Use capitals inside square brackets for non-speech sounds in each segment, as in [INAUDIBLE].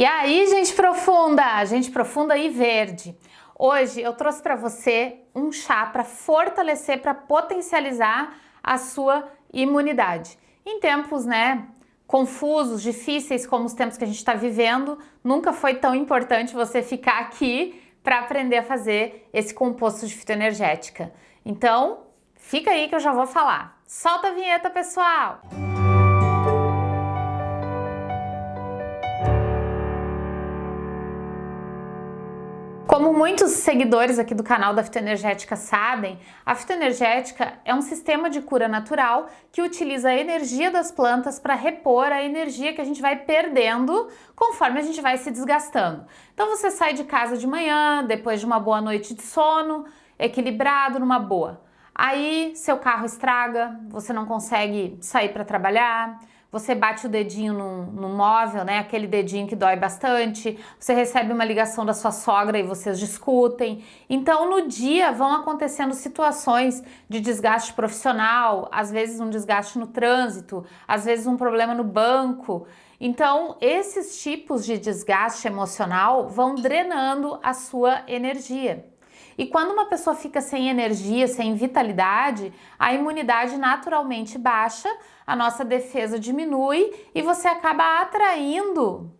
E aí, gente profunda, gente profunda e verde. Hoje eu trouxe para você um chá para fortalecer, para potencializar a sua imunidade. Em tempos, né, confusos, difíceis como os tempos que a gente está vivendo, nunca foi tão importante você ficar aqui para aprender a fazer esse composto de fitoenergética. Então, fica aí que eu já vou falar. Solta a vinheta, pessoal! Música Como muitos seguidores aqui do canal da Fitoenergética sabem, a fitoenergética é um sistema de cura natural que utiliza a energia das plantas para repor a energia que a gente vai perdendo conforme a gente vai se desgastando. Então você sai de casa de manhã, depois de uma boa noite de sono, equilibrado, numa boa. Aí seu carro estraga, você não consegue sair para trabalhar, você bate o dedinho no, no, móvel, né? Aquele dedinho que dói bastante, você recebe uma ligação da sua sogra e vocês discutem. Então, no dia vão acontecendo situações de desgaste profissional, às vezes um desgaste no trânsito, às vezes um problema no banco. Então, esses tipos de desgaste emocional vão drenando a sua energia. E quando uma pessoa fica sem energia, sem vitalidade, a imunidade naturalmente baixa, a nossa defesa diminui e você acaba atraindo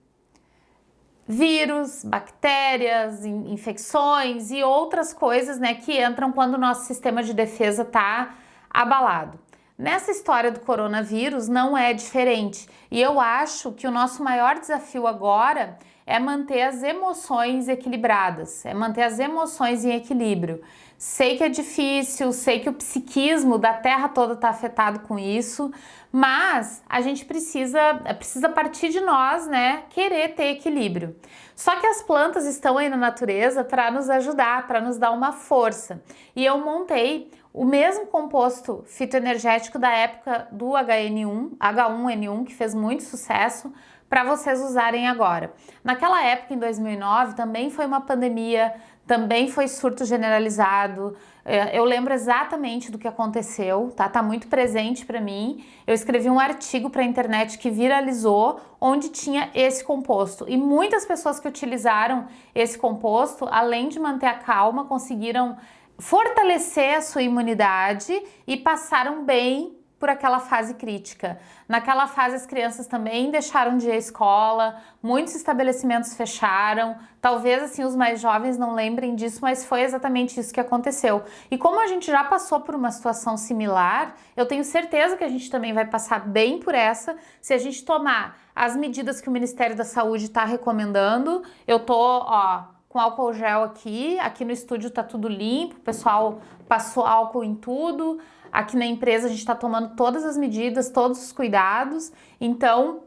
vírus, bactérias, infecções e outras coisas né, que entram quando o nosso sistema de defesa está abalado. Nessa história do coronavírus não é diferente e eu acho que o nosso maior desafio agora é manter as emoções equilibradas, é manter as emoções em equilíbrio. Sei que é difícil, sei que o psiquismo da Terra toda está afetado com isso, mas a gente precisa, precisa partir de nós, né, querer ter equilíbrio. Só que as plantas estão aí na natureza para nos ajudar, para nos dar uma força. E eu montei o mesmo composto fitoenergético da época do HN1, H1N1, que fez muito sucesso, para vocês usarem agora. Naquela época, em 2009, também foi uma pandemia, também foi surto generalizado. É, eu lembro exatamente do que aconteceu, tá? Tá muito presente para mim. Eu escrevi um artigo para a internet que viralizou, onde tinha esse composto. E muitas pessoas que utilizaram esse composto, além de manter a calma, conseguiram fortalecer a sua imunidade e passaram bem por aquela fase crítica. Naquela fase as crianças também deixaram de ir à escola, muitos estabelecimentos fecharam, talvez assim os mais jovens não lembrem disso, mas foi exatamente isso que aconteceu. E como a gente já passou por uma situação similar, eu tenho certeza que a gente também vai passar bem por essa se a gente tomar as medidas que o Ministério da Saúde está recomendando. Eu tô, ó, com álcool gel aqui, aqui no estúdio tá tudo limpo, o pessoal passou álcool em tudo, aqui na empresa a gente está tomando todas as medidas, todos os cuidados, então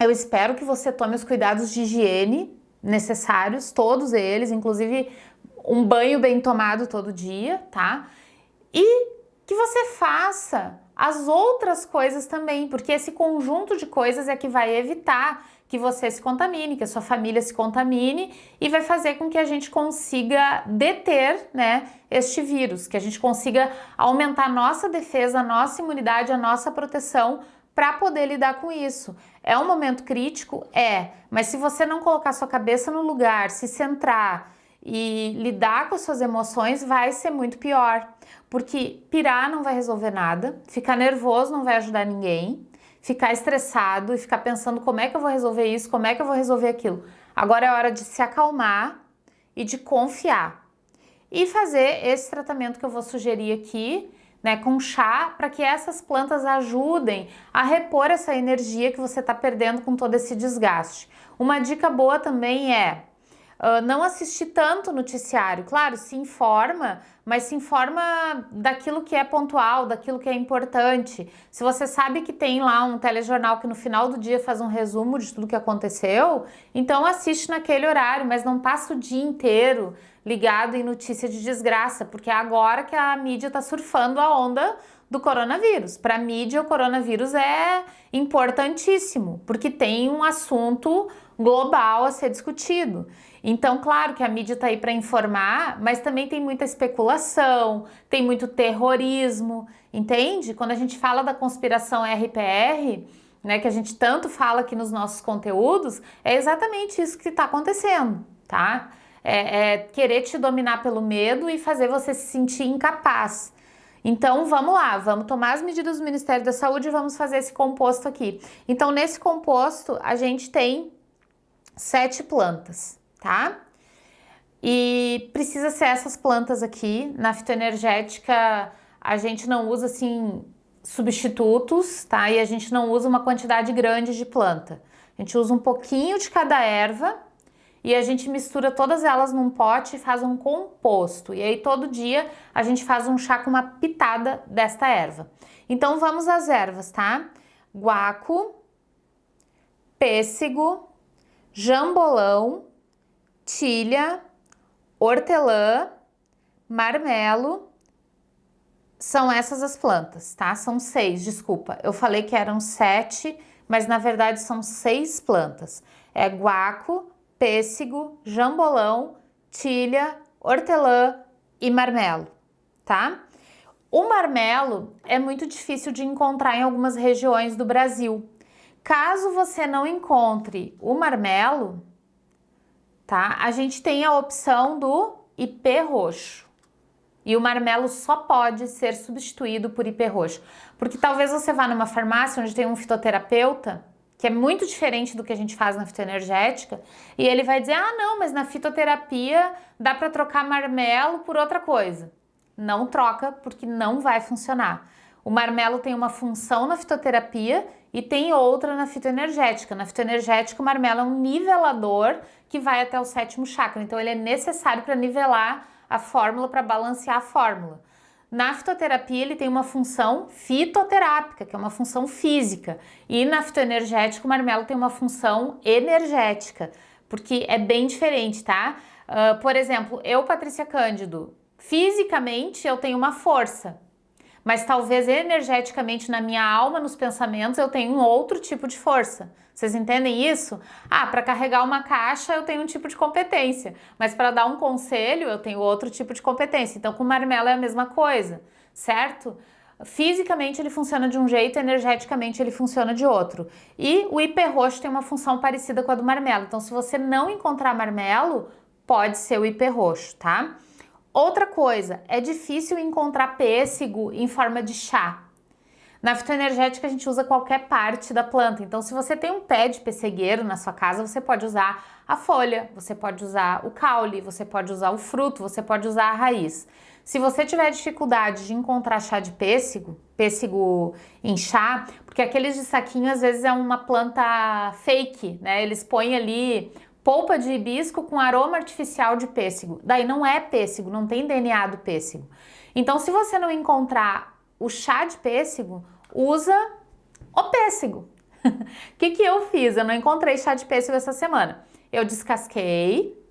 eu espero que você tome os cuidados de higiene necessários, todos eles, inclusive um banho bem tomado todo dia, tá? E que você faça as outras coisas também, porque esse conjunto de coisas é que vai evitar que você se contamine, que a sua família se contamine e vai fazer com que a gente consiga deter né, este vírus, que a gente consiga aumentar a nossa defesa, a nossa imunidade, a nossa proteção para poder lidar com isso. É um momento crítico? É, mas se você não colocar sua cabeça no lugar, se centrar e lidar com as suas emoções, vai ser muito pior. Porque pirar não vai resolver nada, ficar nervoso não vai ajudar ninguém, ficar estressado e ficar pensando como é que eu vou resolver isso, como é que eu vou resolver aquilo. Agora é hora de se acalmar e de confiar. E fazer esse tratamento que eu vou sugerir aqui, né, com chá, para que essas plantas ajudem a repor essa energia que você está perdendo com todo esse desgaste. Uma dica boa também é Uh, não assistir tanto noticiário. Claro, se informa, mas se informa daquilo que é pontual, daquilo que é importante. Se você sabe que tem lá um telejornal que no final do dia faz um resumo de tudo que aconteceu, então assiste naquele horário, mas não passa o dia inteiro ligado em notícia de desgraça, porque é agora que a mídia está surfando a onda do coronavírus. Para a mídia, o coronavírus é importantíssimo, porque tem um assunto global a ser discutido. Então, claro que a mídia está aí para informar, mas também tem muita especulação, tem muito terrorismo, entende? Quando a gente fala da conspiração RPR, né, que a gente tanto fala aqui nos nossos conteúdos, é exatamente isso que está acontecendo, tá? É, é querer te dominar pelo medo e fazer você se sentir incapaz. Então vamos lá, vamos tomar as medidas do Ministério da Saúde e vamos fazer esse composto aqui. Então nesse composto a gente tem sete plantas, tá? E precisa ser essas plantas aqui. Na fitoenergética a gente não usa assim substitutos, tá? E a gente não usa uma quantidade grande de planta. A gente usa um pouquinho de cada erva e a gente mistura todas elas num pote e faz um composto. E aí todo dia a gente faz um chá com uma pitada desta erva. Então vamos às ervas, tá? Guaco, pêssego, jambolão, tilha, hortelã, marmelo, são essas as plantas, tá? São seis, desculpa. Eu falei que eram sete, mas na verdade são seis plantas. É guaco, pêssego, jambolão, tilha, hortelã e marmelo, tá? O marmelo é muito difícil de encontrar em algumas regiões do Brasil. Caso você não encontre o marmelo, tá? A gente tem a opção do ipê roxo. E o marmelo só pode ser substituído por ipê roxo. Porque talvez você vá numa farmácia onde tem um fitoterapeuta que é muito diferente do que a gente faz na fitoenergética, e ele vai dizer, ah não, mas na fitoterapia dá para trocar marmelo por outra coisa. Não troca, porque não vai funcionar. O marmelo tem uma função na fitoterapia e tem outra na fitoenergética. Na fitoenergética, o marmelo é um nivelador que vai até o sétimo chakra, então ele é necessário para nivelar a fórmula, para balancear a fórmula. Na fitoterapia, ele tem uma função fitoterápica, que é uma função física. E na fitoenergética, o marmelo tem uma função energética, porque é bem diferente, tá? Uh, por exemplo, eu, Patrícia Cândido, fisicamente eu tenho uma força, mas talvez energeticamente na minha alma, nos pensamentos, eu tenho um outro tipo de força. Vocês entendem isso? Ah, para carregar uma caixa eu tenho um tipo de competência, mas para dar um conselho eu tenho outro tipo de competência. Então com marmelo é a mesma coisa, certo? Fisicamente ele funciona de um jeito, energeticamente ele funciona de outro. E o hiperroxo tem uma função parecida com a do marmelo. Então se você não encontrar marmelo, pode ser o hiperroxo, tá? Outra coisa, é difícil encontrar pêssego em forma de chá. Na fitoenergética a gente usa qualquer parte da planta, então se você tem um pé de pessegueiro na sua casa, você pode usar a folha, você pode usar o caule, você pode usar o fruto, você pode usar a raiz. Se você tiver dificuldade de encontrar chá de pêssego, pêssego em chá, porque aqueles de saquinho às vezes é uma planta fake, né? Eles põem ali polpa de hibisco com aroma artificial de pêssego. Daí não é pêssego, não tem DNA do pêssego. Então, se você não encontrar o chá de pêssego, usa o pêssego. O [LAUGHS] que, que eu fiz? Eu não encontrei chá de pêssego essa semana. Eu descasquei,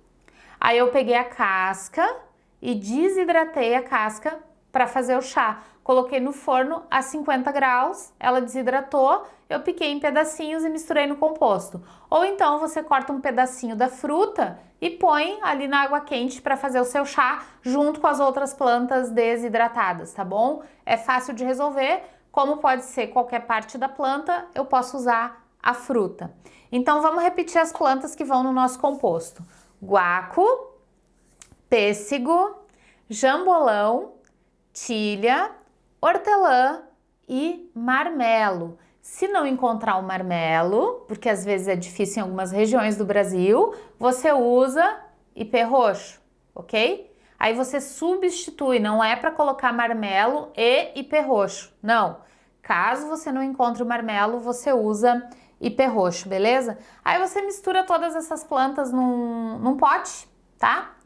aí eu peguei a casca e desidratei a casca para fazer o chá. Coloquei no forno a 50 graus, ela desidratou, eu piquei em pedacinhos e misturei no composto. Ou então você corta um pedacinho da fruta e põe ali na água quente para fazer o seu chá junto com as outras plantas desidratadas, tá bom? É fácil de resolver, como pode ser qualquer parte da planta, eu posso usar a fruta. Então vamos repetir as plantas que vão no nosso composto. Guaco, pêssego, jambolão, tilha, hortelã e marmelo. Se não encontrar o marmelo, porque às vezes é difícil em algumas regiões do Brasil, você usa ipê roxo, ok? Aí você substitui, não é para colocar marmelo e ipê roxo, não. Caso você não encontre o marmelo, você usa ipê roxo, beleza? Aí você mistura todas essas plantas num, num pote, tá?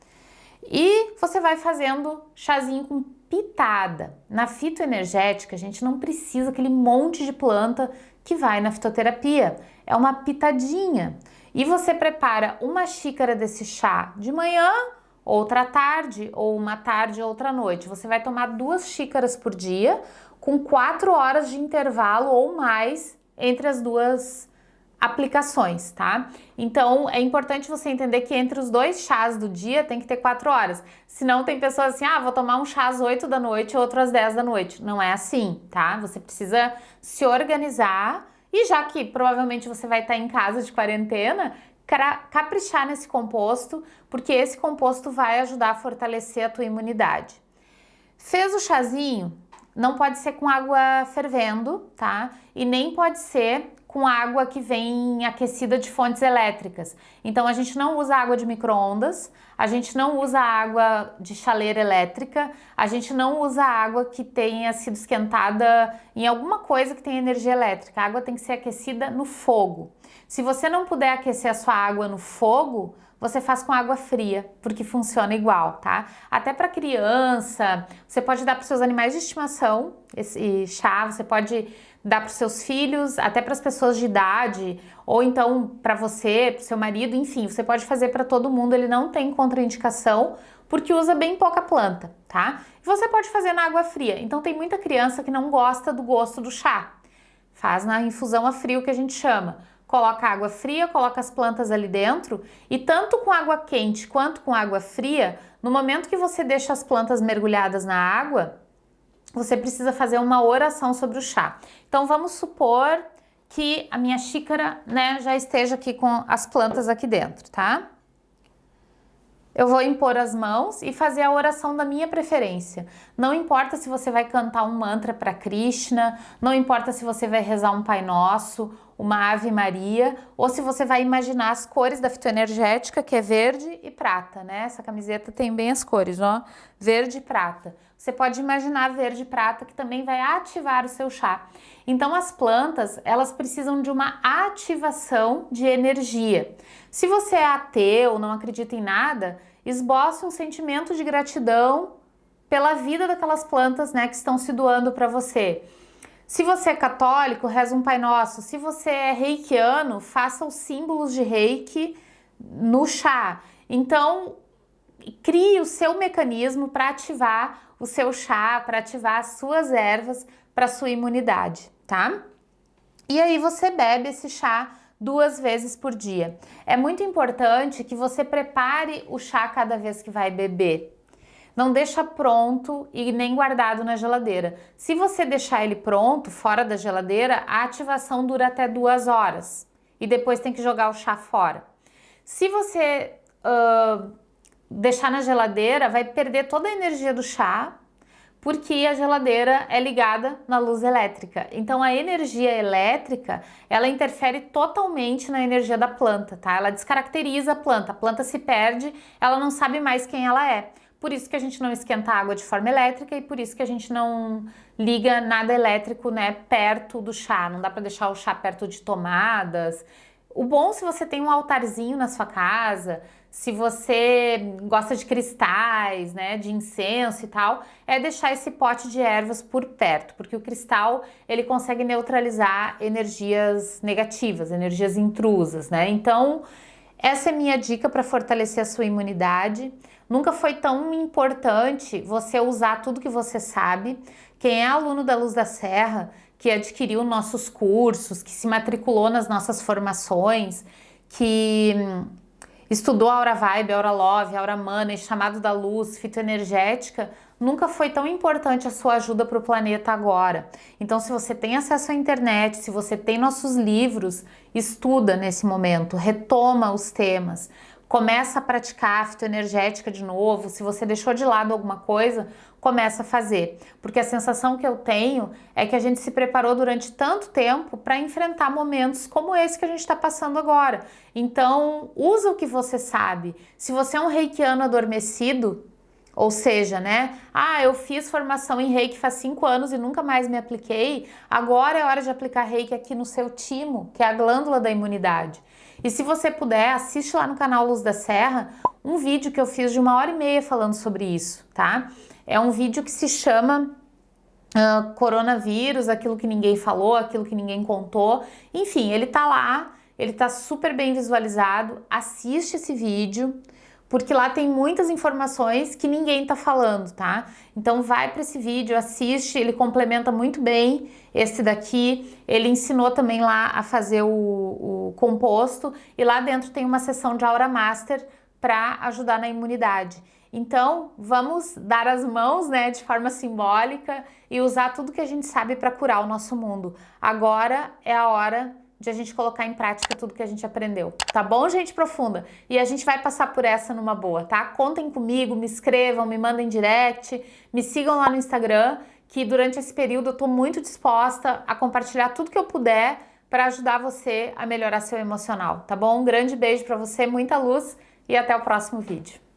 E você vai fazendo chazinho com pitada. Na fitoenergética, a gente não precisa aquele monte de planta que vai na fitoterapia. É uma pitadinha. E você prepara uma xícara desse chá de manhã, outra tarde, ou uma tarde, outra noite. Você vai tomar duas xícaras por dia, com quatro horas de intervalo ou mais entre as duas aplicações, tá? Então é importante você entender que entre os dois chás do dia tem que ter quatro horas. Senão tem pessoas assim, ah, vou tomar um chá às 8 da noite e outro às 10 da noite. Não é assim, tá? Você precisa se organizar E já que provavelmente você vai estar em casa de quarentena, caprichar nesse composto, porque esse composto vai ajudar a fortalecer a tua imunidade. Fez o chazinho? Não pode ser com água fervendo, tá? E nem pode ser com água que vem aquecida de fontes elétricas. Então a gente não usa água de micro-ondas, a gente não usa água de chaleira elétrica, a gente não usa água que tenha sido esquentada em alguma coisa que tenha energia elétrica. A água tem que ser aquecida no fogo. Se você não puder aquecer a sua água no fogo, você faz com água fria, porque funciona igual, tá? Até para criança, você pode dar para seus animais de estimação esse chá, você pode dar para os seus filhos, até para as pessoas de idade, ou então para você, para o seu marido, enfim, você pode fazer para todo mundo, ele não tem contraindicação, porque usa bem pouca planta, tá? Você pode fazer na água fria, então tem muita criança que não gosta do gosto do chá, faz na infusão a frio que a gente chama, coloca água fria, coloca as plantas ali dentro e tanto com água quente quanto com água fria, no momento que você deixa as plantas mergulhadas na água, você precisa fazer uma oração sobre o chá. Então vamos supor que a minha xícara né, já esteja aqui com as plantas aqui dentro, tá? Eu vou impor as mãos e fazer a oração da minha preferência. Não importa se você vai cantar um mantra para Krishna, não importa se você vai rezar um Pai Nosso, uma Ave Maria, ou se você vai imaginar as cores da fitoenergética, que é verde e prata, né? Essa camiseta tem bem as cores, ó, verde e prata. Você pode imaginar verde e prata, que também vai ativar o seu chá. Então, as plantas, elas precisam de uma ativação de energia. Se você é ateu, não acredita em nada, esboce um sentimento de gratidão pela vida daquelas plantas, né, que estão se doando para você. Se você é católico, reza um Pai Nosso. Se você é reikiano, faça os símbolos de reiki no chá. Então, crie o seu mecanismo para ativar o seu chá, para ativar as suas ervas para sua imunidade, tá? E aí você bebe esse chá duas vezes por dia. É muito importante que você prepare o chá cada vez que vai beber, não deixa pronto e nem guardado na geladeira. Se você deixar ele pronto, fora da geladeira, a ativação dura até duas horas e depois tem que jogar o chá fora. Se você uh, deixar na geladeira, vai perder toda a energia do chá, porque a geladeira é ligada na luz elétrica. Então a energia elétrica, ela interfere totalmente na energia da planta, tá? Ela descaracteriza a planta, a planta se perde, ela não sabe mais quem ela é. Por isso que a gente não esquenta água de forma elétrica e por isso que a gente não liga nada elétrico né, perto do chá. Não dá para deixar o chá perto de tomadas. O bom se você tem um altarzinho na sua casa, se você gosta de cristais, né, de incenso e tal, é deixar esse pote de ervas por perto, porque o cristal ele consegue neutralizar energias negativas, energias intrusas, né? Então, essa é minha dica para fortalecer a sua imunidade. Nunca foi tão importante você usar tudo que você sabe. Quem é aluno da Luz da Serra, que adquiriu nossos cursos, que se matriculou nas nossas formações, que hum, estudou Aura Vibe, Aura Love, Aura Money, Chamado da Luz, Fitoenergética, nunca foi tão importante a sua ajuda para o planeta agora. Então, se você tem acesso à internet, se você tem nossos livros, estuda nesse momento, retoma os temas, começa a praticar a fitoenergética de novo, se você deixou de lado alguma coisa, começa a fazer. Porque a sensação que eu tenho é que a gente se preparou durante tanto tempo para enfrentar momentos como esse que a gente está passando agora. Então, usa o que você sabe. Se você é um reikiano adormecido, ou seja, né? Ah, eu fiz formação em reiki faz cinco anos e nunca mais me apliquei. Agora é hora de aplicar reiki aqui no seu timo, que é a glândula da imunidade. E se você puder, assiste lá no canal Luz da Serra um vídeo que eu fiz de uma hora e meia falando sobre isso, tá? É um vídeo que se chama uh, Coronavírus, aquilo que ninguém falou, aquilo que ninguém contou. Enfim, ele tá lá, ele tá super bem visualizado. Assiste esse vídeo porque lá tem muitas informações que ninguém tá falando, tá? Então vai para esse vídeo, assiste, ele complementa muito bem esse daqui. Ele ensinou também lá a fazer o, o composto e lá dentro tem uma sessão de Aura Master para ajudar na imunidade. Então, vamos dar as mãos, né, de forma simbólica e usar tudo que a gente sabe para curar o nosso mundo. Agora é a hora de a gente colocar em prática tudo que a gente aprendeu. Tá bom, gente profunda? E a gente vai passar por essa numa boa, tá? Contem comigo, me escrevam, me mandem direct, me sigam lá no Instagram, que durante esse período eu tô muito disposta a compartilhar tudo que eu puder para ajudar você a melhorar seu emocional, tá bom? Um grande beijo para você, muita luz e até o próximo vídeo.